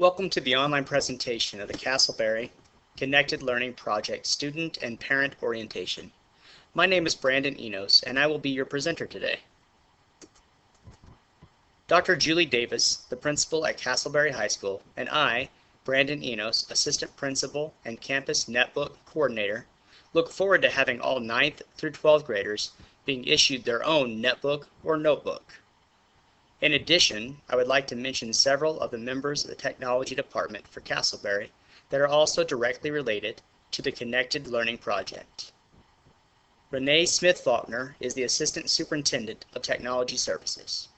Welcome to the online presentation of the Castleberry Connected Learning Project Student and Parent Orientation. My name is Brandon Enos and I will be your presenter today. Dr. Julie Davis, the principal at Castleberry High School, and I, Brandon Enos, assistant principal and campus netbook coordinator, look forward to having all 9th through 12th graders being issued their own netbook or notebook. In addition, I would like to mention several of the members of the technology department for Castleberry that are also directly related to the Connected Learning Project. Renee Smith Faulkner is the Assistant Superintendent of Technology Services.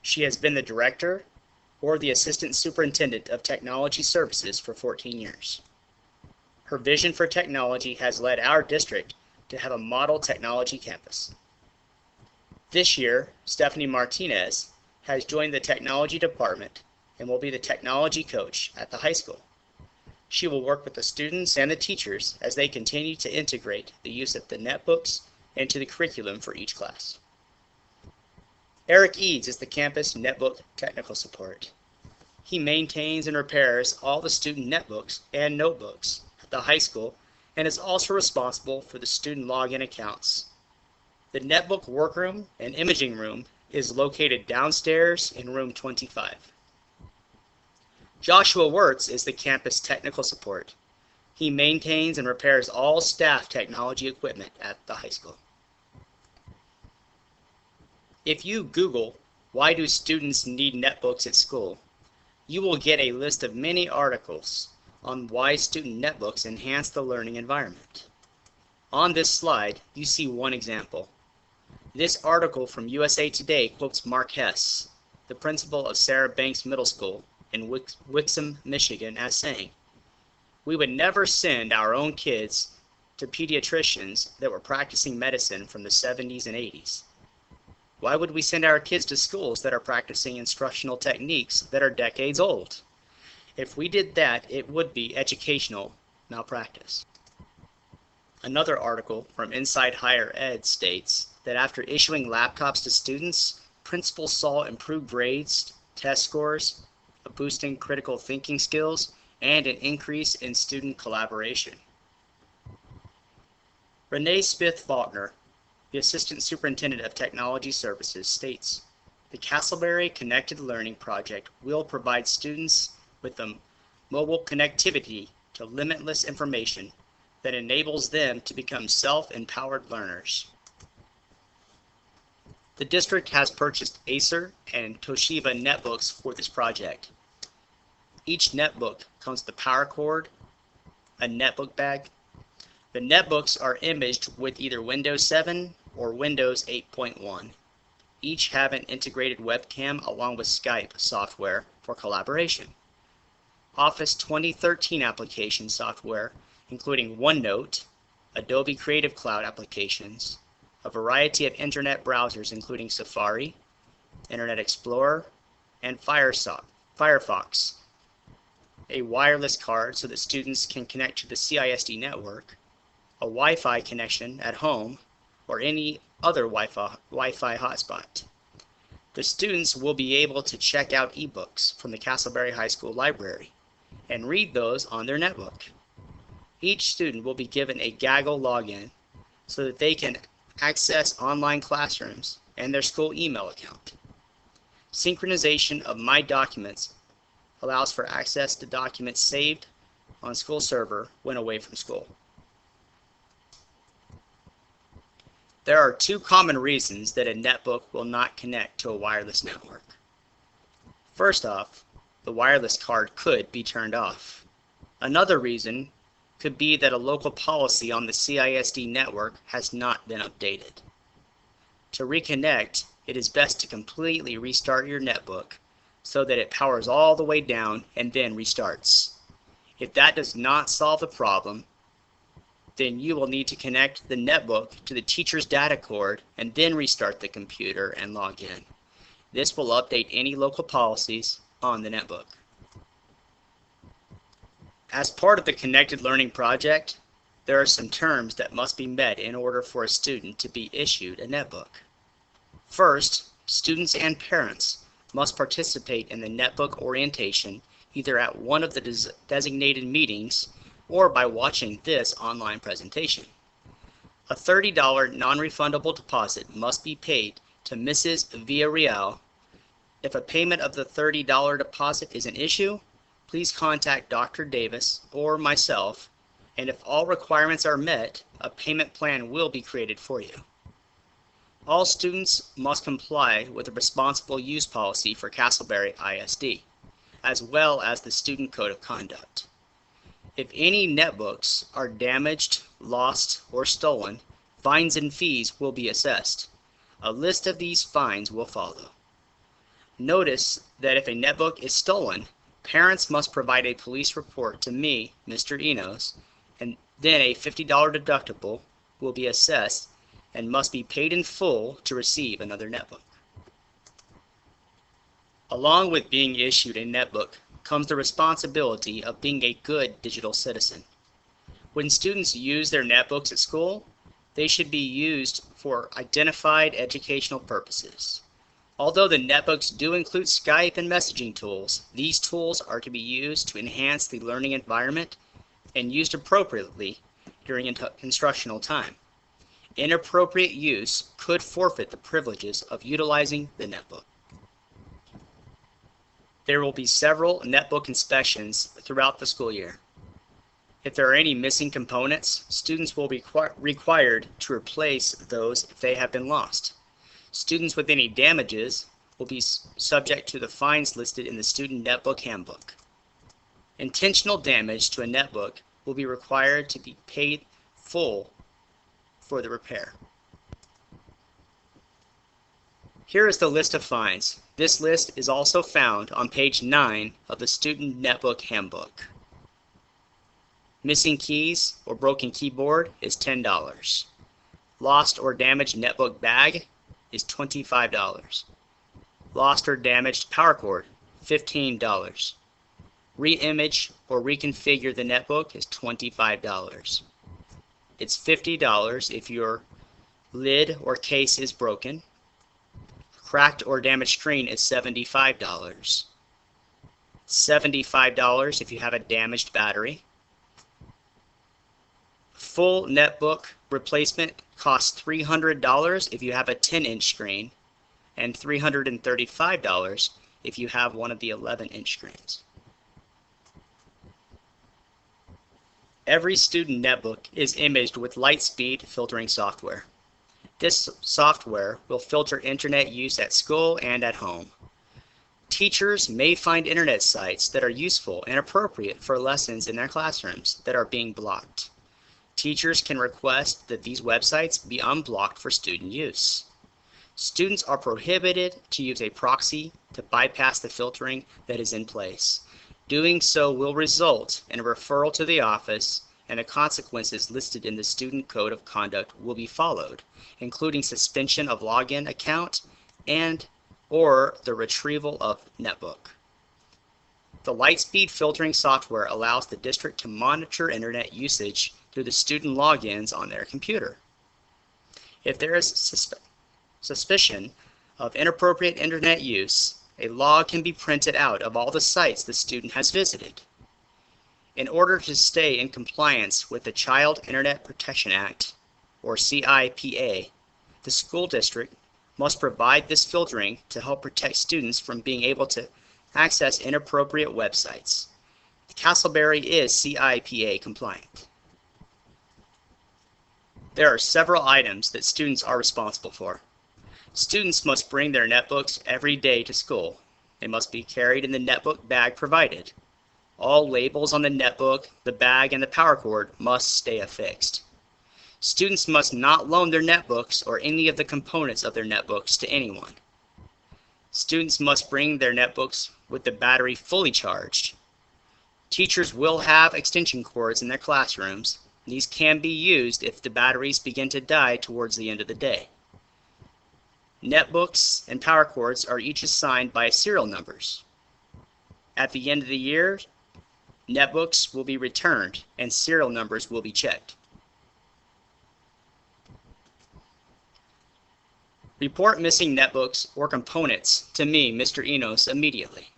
She has been the Director or the Assistant Superintendent of Technology Services for 14 years. Her vision for technology has led our district to have a model technology campus. This year, Stephanie Martinez has joined the technology department and will be the technology coach at the high school. She will work with the students and the teachers as they continue to integrate the use of the netbooks into the curriculum for each class. Eric Eads is the campus netbook technical support. He maintains and repairs all the student netbooks and notebooks at the high school and is also responsible for the student login accounts. The netbook workroom and imaging room is located downstairs in room 25. Joshua Wirtz is the campus technical support. He maintains and repairs all staff technology equipment at the high school. If you Google, why do students need netbooks at school, you will get a list of many articles on why student netbooks enhance the learning environment. On this slide, you see one example. This article from USA Today quotes Mark Hess, the principal of Sarah Banks Middle School in Wix Wixom, Michigan, as saying, We would never send our own kids to pediatricians that were practicing medicine from the 70s and 80s. Why would we send our kids to schools that are practicing instructional techniques that are decades old? If we did that, it would be educational malpractice. Another article from Inside Higher Ed states that after issuing laptops to students, principals saw improved grades, test scores, a boost in critical thinking skills, and an increase in student collaboration. Renee Smith Faulkner, the Assistant Superintendent of Technology Services, states, the Castleberry Connected Learning Project will provide students with the mobile connectivity to limitless information that enables them to become self-empowered learners. The district has purchased Acer and Toshiba netbooks for this project. Each netbook comes with a power cord, a netbook bag. The netbooks are imaged with either Windows 7 or Windows 8.1. Each have an integrated webcam along with Skype software for collaboration. Office 2013 application software, including OneNote, Adobe Creative Cloud applications, a variety of internet browsers including Safari, Internet Explorer, and Firefox, a wireless card so that students can connect to the CISD network, a Wi-Fi connection at home, or any other Wi-Fi, Wi-Fi hotspot. The students will be able to check out ebooks from the Castleberry High School library and read those on their netbook. Each student will be given a Gaggle login so that they can access online classrooms, and their school email account. Synchronization of My Documents allows for access to documents saved on school server when away from school. There are two common reasons that a netbook will not connect to a wireless network. First off, the wireless card could be turned off. Another reason could be that a local policy on the CISD network has not been updated. To reconnect, it is best to completely restart your netbook so that it powers all the way down and then restarts. If that does not solve the problem, then you will need to connect the netbook to the teacher's data cord and then restart the computer and log in. This will update any local policies on the netbook. As part of the Connected Learning Project, there are some terms that must be met in order for a student to be issued a netbook. First, students and parents must participate in the netbook orientation either at one of the des designated meetings or by watching this online presentation. A $30 non-refundable deposit must be paid to Mrs. Villarreal. If a payment of the $30 deposit is an issue, please contact Dr. Davis or myself, and if all requirements are met, a payment plan will be created for you. All students must comply with the responsible use policy for Castleberry ISD, as well as the Student Code of Conduct. If any netbooks are damaged, lost, or stolen, fines and fees will be assessed. A list of these fines will follow. Notice that if a netbook is stolen, parents must provide a police report to me, Mr. Enos, and then a $50 deductible will be assessed and must be paid in full to receive another netbook. Along with being issued a netbook comes the responsibility of being a good digital citizen. When students use their netbooks at school, they should be used for identified educational purposes. Although the netbooks do include Skype and messaging tools, these tools are to be used to enhance the learning environment and used appropriately during instructional time. Inappropriate use could forfeit the privileges of utilizing the netbook. There will be several netbook inspections throughout the school year. If there are any missing components, students will be required to replace those if they have been lost. Students with any damages will be subject to the fines listed in the Student Netbook Handbook. Intentional damage to a netbook will be required to be paid full for the repair. Here is the list of fines. This list is also found on page 9 of the Student Netbook Handbook. Missing keys or broken keyboard is $10. Lost or damaged netbook bag is $25. Lost or damaged power cord, $15. Re-image or reconfigure the netbook is $25. It's $50 if your lid or case is broken. Cracked or damaged screen is $75. $75 if you have a damaged battery. Full netbook replacement costs $300 if you have a 10-inch screen and $335 if you have one of the 11-inch screens. Every student netbook is imaged with Lightspeed filtering software. This software will filter internet use at school and at home. Teachers may find internet sites that are useful and appropriate for lessons in their classrooms that are being blocked. Teachers can request that these websites be unblocked for student use. Students are prohibited to use a proxy to bypass the filtering that is in place. Doing so will result in a referral to the office and the consequences listed in the Student Code of Conduct will be followed, including suspension of login account and or the retrieval of netbook. The Lightspeed filtering software allows the district to monitor internet usage through the student logins on their computer. If there is suspe suspicion of inappropriate internet use, a log can be printed out of all the sites the student has visited. In order to stay in compliance with the Child Internet Protection Act, or CIPA, the school district must provide this filtering to help protect students from being able to access inappropriate websites. Castleberry is CIPA compliant. There are several items that students are responsible for. Students must bring their netbooks every day to school. They must be carried in the netbook bag provided. All labels on the netbook, the bag, and the power cord must stay affixed. Students must not loan their netbooks or any of the components of their netbooks to anyone. Students must bring their netbooks with the battery fully charged. Teachers will have extension cords in their classrooms these can be used if the batteries begin to die towards the end of the day. Netbooks and power cords are each assigned by serial numbers. At the end of the year, netbooks will be returned and serial numbers will be checked. Report missing netbooks or components to me, Mr. Enos, immediately.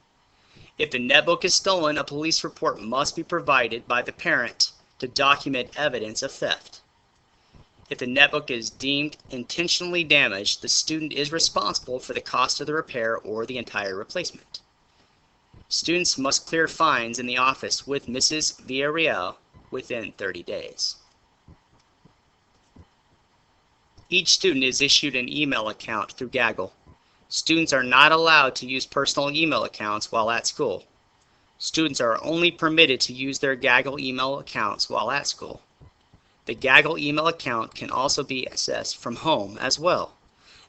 If the netbook is stolen, a police report must be provided by the parent to document evidence of theft. If the netbook is deemed intentionally damaged, the student is responsible for the cost of the repair or the entire replacement. Students must clear fines in the office with Mrs. Villarreal within 30 days. Each student is issued an email account through Gaggle. Students are not allowed to use personal email accounts while at school. Students are only permitted to use their Gaggle email accounts while at school. The Gaggle email account can also be accessed from home as well.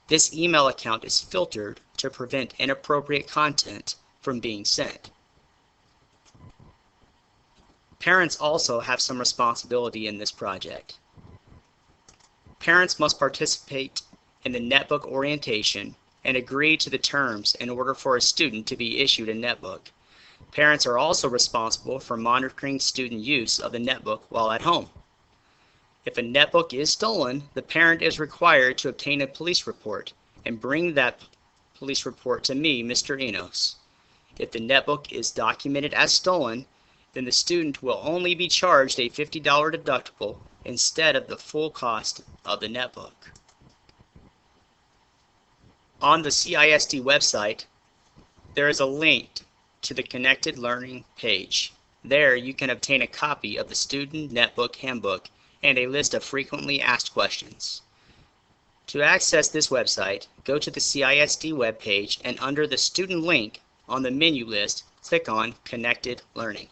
This email account is filtered to prevent inappropriate content from being sent. Parents also have some responsibility in this project. Parents must participate in the netbook orientation and agree to the terms in order for a student to be issued a netbook. Parents are also responsible for monitoring student use of the netbook while at home. If a netbook is stolen, the parent is required to obtain a police report and bring that police report to me, Mr. Enos. If the netbook is documented as stolen, then the student will only be charged a $50 deductible instead of the full cost of the netbook. On the CISD website, there is a link to the Connected Learning page. There you can obtain a copy of the Student Netbook Handbook and a list of frequently asked questions. To access this website, go to the CISD webpage and under the student link on the menu list, click on Connected Learning.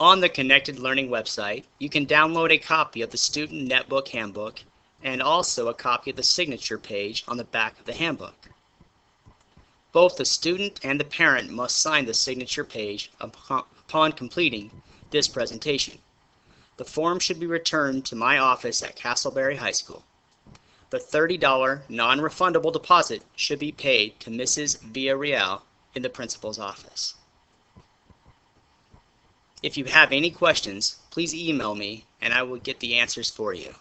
On the Connected Learning website, you can download a copy of the Student Netbook Handbook and also a copy of the signature page on the back of the handbook. Both the student and the parent must sign the signature page upon completing this presentation. The form should be returned to my office at Castleberry High School. The $30 non-refundable deposit should be paid to Mrs. Villarreal in the principal's office. If you have any questions, please email me and I will get the answers for you.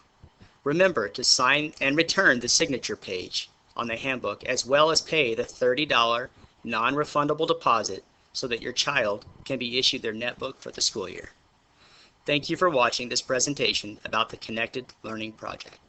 Remember to sign and return the signature page on the handbook as well as pay the $30 non-refundable deposit so that your child can be issued their netbook for the school year. Thank you for watching this presentation about the Connected Learning Project.